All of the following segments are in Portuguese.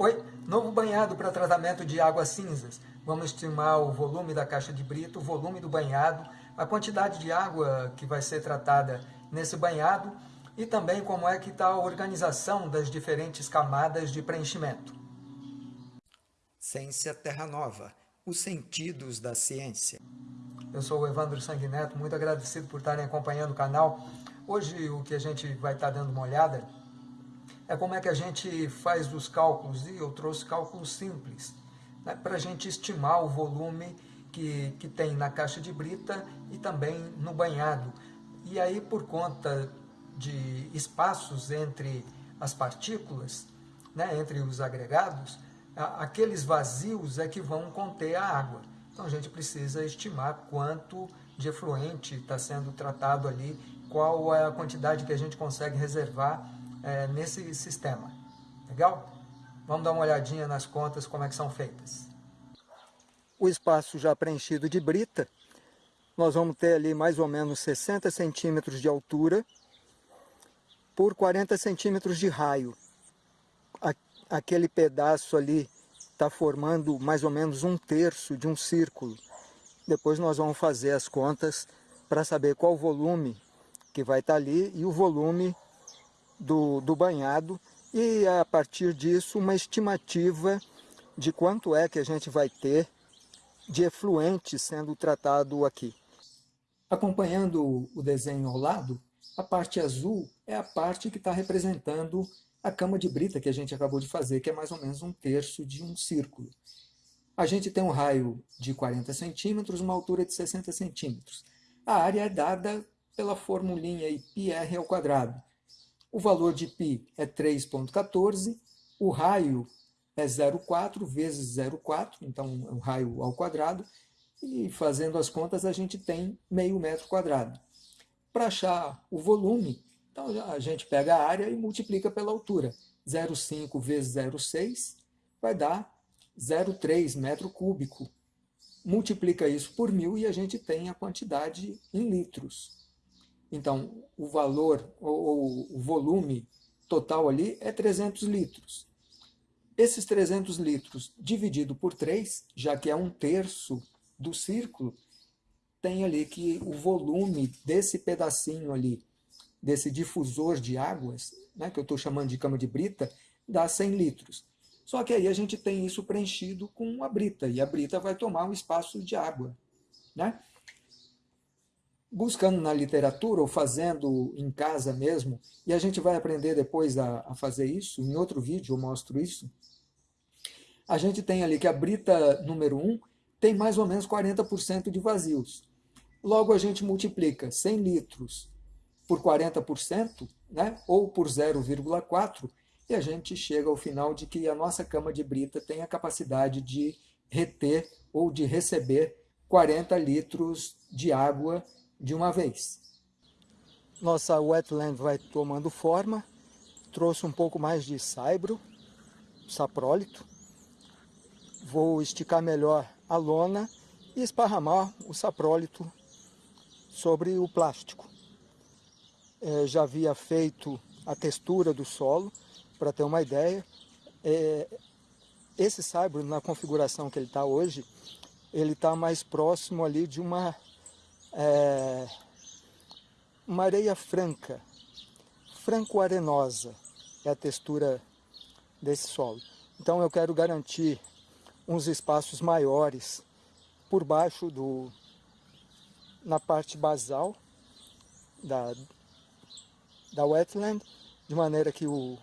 Oi, novo banhado para tratamento de águas cinzas. Vamos estimar o volume da caixa de brito, o volume do banhado, a quantidade de água que vai ser tratada nesse banhado e também como é que está a organização das diferentes camadas de preenchimento. Ciência Terra Nova, os sentidos da ciência. Eu sou o Evandro Sanguineto, muito agradecido por estarem acompanhando o canal. Hoje o que a gente vai estar dando uma olhada é como é que a gente faz os cálculos, e eu trouxe cálculos simples, né, para a gente estimar o volume que, que tem na caixa de brita e também no banhado. E aí, por conta de espaços entre as partículas, né, entre os agregados, aqueles vazios é que vão conter a água. Então a gente precisa estimar quanto de efluente está sendo tratado ali, qual é a quantidade que a gente consegue reservar é, nesse sistema. Legal? Vamos dar uma olhadinha nas contas, como é que são feitas. O espaço já preenchido de brita, nós vamos ter ali mais ou menos 60 centímetros de altura por 40 centímetros de raio. Aquele pedaço ali está formando mais ou menos um terço de um círculo. Depois nós vamos fazer as contas para saber qual o volume que vai estar tá ali e o volume do, do banhado e a partir disso uma estimativa de quanto é que a gente vai ter de efluente sendo tratado aqui. Acompanhando o desenho ao lado, a parte azul é a parte que está representando a cama de brita que a gente acabou de fazer, que é mais ou menos um terço de um círculo. A gente tem um raio de 40 centímetros, uma altura de 60 centímetros. A área é dada pela formulinha πr ao quadrado. O valor de π é 3,14, o raio é 0,4 vezes 0,4, então é um raio ao quadrado, e fazendo as contas a gente tem meio metro quadrado. Para achar o volume, então a gente pega a área e multiplica pela altura. 0,5 vezes 0,6 vai dar 0,3 metro cúbico. Multiplica isso por mil e a gente tem a quantidade em litros. Então, o valor, ou, o volume total ali é 300 litros. Esses 300 litros dividido por 3, já que é um terço do círculo, tem ali que o volume desse pedacinho ali, desse difusor de águas, né, que eu estou chamando de cama de brita, dá 100 litros. Só que aí a gente tem isso preenchido com a brita, e a brita vai tomar um espaço de água. Né? Buscando na literatura ou fazendo em casa mesmo, e a gente vai aprender depois a, a fazer isso, em outro vídeo eu mostro isso, a gente tem ali que a brita número 1 tem mais ou menos 40% de vazios. Logo a gente multiplica 100 litros por 40%, né, ou por 0,4, e a gente chega ao final de que a nossa cama de brita tem a capacidade de reter ou de receber 40 litros de água de uma vez. Nossa wetland vai tomando forma, trouxe um pouco mais de saibro, saprólito. Vou esticar melhor a lona e esparramar o saprólito sobre o plástico. É, já havia feito a textura do solo, para ter uma ideia. É, esse saibro, na configuração que ele está hoje, ele está mais próximo ali de uma é, uma areia franca, franco-arenosa é a textura desse solo. Então eu quero garantir uns espaços maiores por baixo do na parte basal da, da wetland, de maneira que o,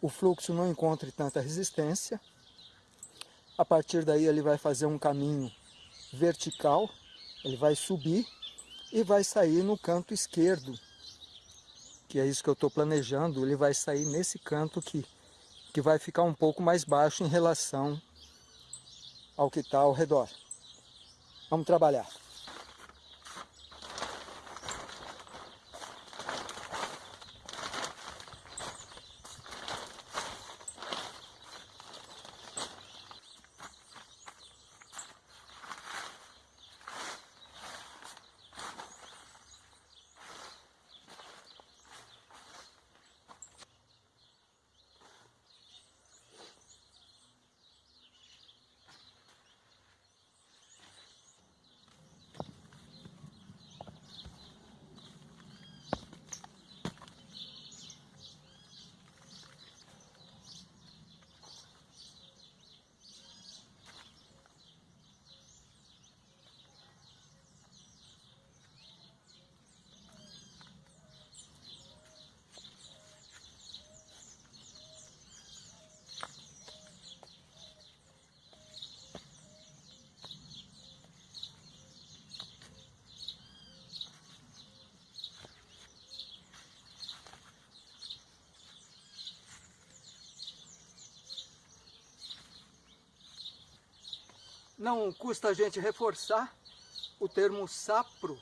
o fluxo não encontre tanta resistência. A partir daí ele vai fazer um caminho vertical ele vai subir e vai sair no canto esquerdo, que é isso que eu estou planejando, ele vai sair nesse canto aqui, que vai ficar um pouco mais baixo em relação ao que está ao redor. Vamos trabalhar. Não custa a gente reforçar, o termo sapro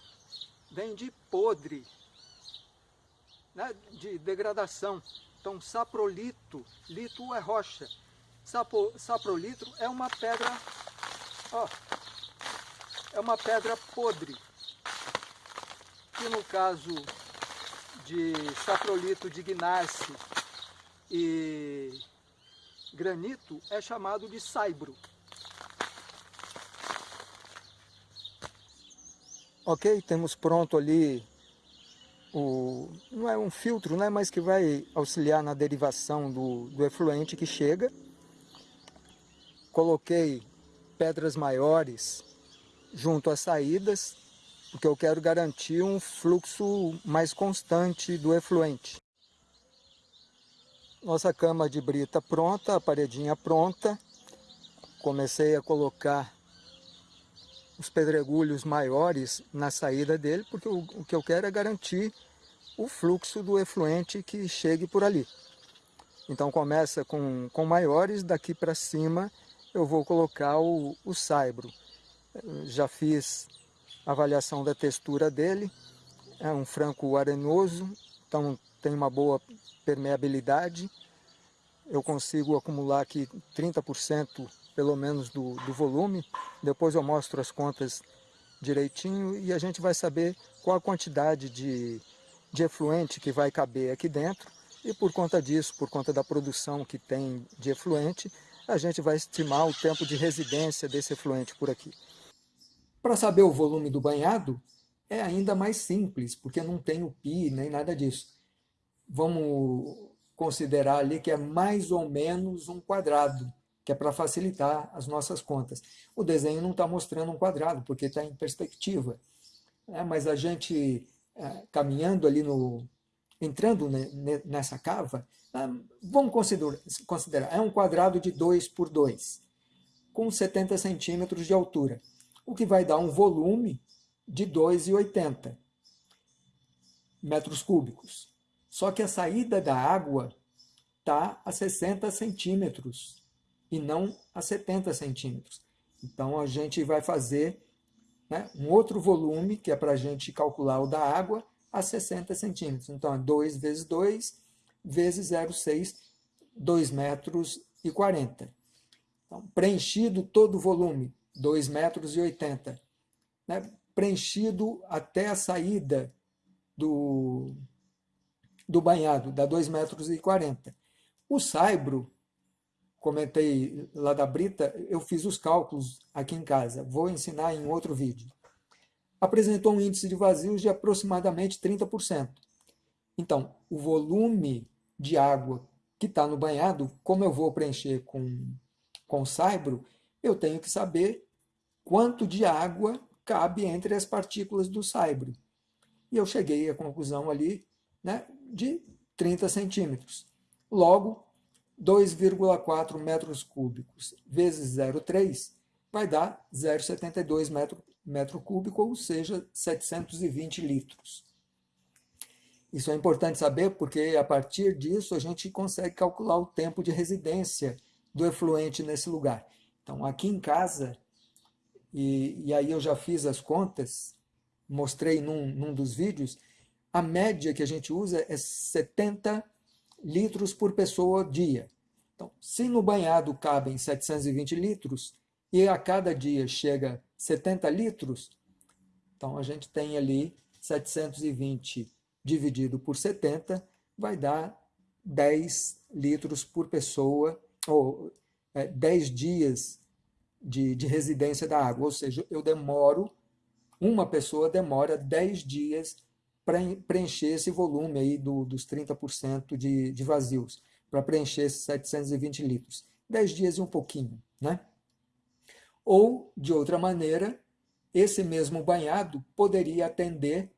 vem de podre, né, de degradação. Então, saprolito, lito é rocha. Sapo, saprolito é uma pedra, ó, é uma pedra podre, que no caso de saprolito de gneiss e granito é chamado de saibro. Ok, temos pronto ali o, não é um filtro, né, mas que vai auxiliar na derivação do, do efluente que chega. Coloquei pedras maiores junto às saídas, porque eu quero garantir um fluxo mais constante do efluente. Nossa cama de brita pronta, a paredinha pronta. Comecei a colocar os pedregulhos maiores na saída dele, porque o, o que eu quero é garantir o fluxo do efluente que chegue por ali. Então começa com, com maiores, daqui para cima eu vou colocar o, o saibro. Já fiz avaliação da textura dele, é um franco arenoso, então tem uma boa permeabilidade. Eu consigo acumular aqui 30% pelo menos do, do volume, depois eu mostro as contas direitinho e a gente vai saber qual a quantidade de, de efluente que vai caber aqui dentro e por conta disso, por conta da produção que tem de efluente, a gente vai estimar o tempo de residência desse efluente por aqui. Para saber o volume do banhado, é ainda mais simples, porque não tem o pi nem nada disso. Vamos considerar ali que é mais ou menos um quadrado que é para facilitar as nossas contas. O desenho não está mostrando um quadrado, porque está em perspectiva. É, mas a gente, é, caminhando ali no... entrando nessa cava, é, vamos considerar, considerar, é um quadrado de 2 por 2, com 70 centímetros de altura, o que vai dar um volume de 2,80 metros cúbicos. Só que a saída da água está a 60 centímetros e não a 70 centímetros. Então, a gente vai fazer né, um outro volume, que é para a gente calcular o da água, a 60 centímetros. Então, é 2 vezes 2 vezes 0,6, 2 metros e 40. Então, preenchido todo o volume, 2 metros 80. Né? Preenchido até a saída do, do banhado, dá 2 metros 40. O saibro comentei lá da Brita, eu fiz os cálculos aqui em casa, vou ensinar em outro vídeo. Apresentou um índice de vazios de aproximadamente 30%. Então, o volume de água que está no banhado, como eu vou preencher com, com saibro, eu tenho que saber quanto de água cabe entre as partículas do saibro. E eu cheguei à conclusão ali né, de 30 centímetros. Logo, 2,4 metros cúbicos vezes 0,3 vai dar 0,72 metro, metro cúbico, ou seja, 720 litros. Isso é importante saber porque a partir disso a gente consegue calcular o tempo de residência do efluente nesse lugar. Então aqui em casa, e, e aí eu já fiz as contas, mostrei num, num dos vídeos, a média que a gente usa é 70 litros por pessoa dia. Então, se no banhado cabem 720 litros e a cada dia chega 70 litros, então a gente tem ali 720 dividido por 70, vai dar 10 litros por pessoa, ou é, 10 dias de, de residência da água, ou seja, eu demoro, uma pessoa demora 10 dias preencher esse volume aí do, dos 30% de, de vazios, para preencher esses 720 litros. 10 dias e um pouquinho, né? Ou, de outra maneira, esse mesmo banhado poderia atender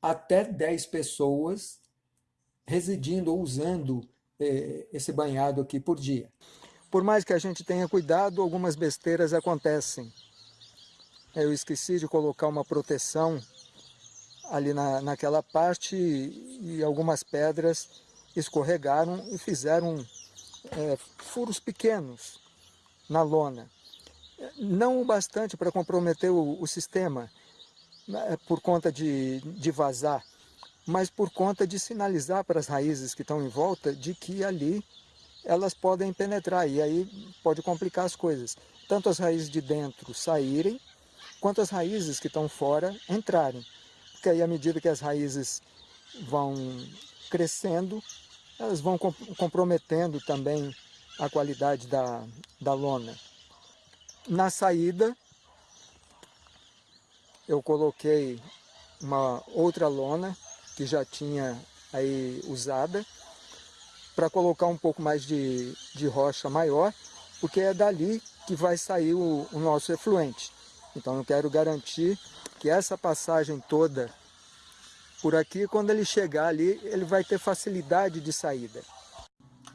até 10 pessoas residindo ou usando eh, esse banhado aqui por dia. Por mais que a gente tenha cuidado, algumas besteiras acontecem. Eu esqueci de colocar uma proteção ali na, naquela parte e algumas pedras escorregaram e fizeram é, furos pequenos na lona. não o bastante para comprometer o, o sistema, né, por conta de, de vazar, mas por conta de sinalizar para as raízes que estão em volta de que ali elas podem penetrar e aí pode complicar as coisas. Tanto as raízes de dentro saírem, quanto as raízes que estão fora entrarem. Porque aí à medida que as raízes vão crescendo, elas vão comprometendo também a qualidade da, da lona. Na saída, eu coloquei uma outra lona que já tinha aí usada para colocar um pouco mais de, de rocha maior, porque é dali que vai sair o, o nosso efluente. Então eu quero garantir que essa passagem toda por aqui, quando ele chegar ali, ele vai ter facilidade de saída.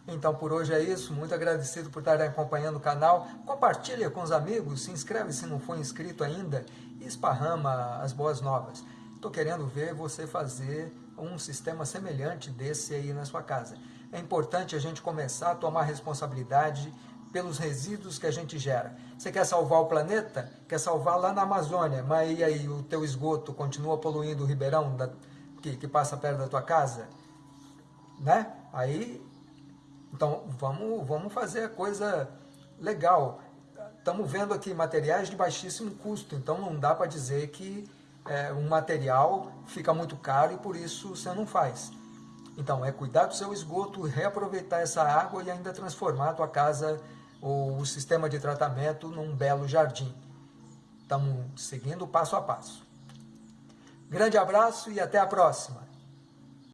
Então por hoje é isso, muito agradecido por estarem acompanhando o canal, compartilha com os amigos, se inscreve se não for inscrito ainda e esparrama as boas novas. Estou querendo ver você fazer um sistema semelhante desse aí na sua casa. É importante a gente começar a tomar responsabilidade pelos resíduos que a gente gera. Você quer salvar o planeta? Quer salvar lá na Amazônia, mas e aí o teu esgoto continua poluindo o ribeirão da, que, que passa perto da tua casa? Né? Aí então, vamos, vamos fazer a coisa legal. Estamos vendo aqui materiais de baixíssimo custo, então não dá para dizer que é, um material fica muito caro e por isso você não faz. Então, é cuidar do seu esgoto, reaproveitar essa água e ainda transformar a tua casa ou o sistema de tratamento num belo jardim. Estamos seguindo passo a passo. Grande abraço e até a próxima!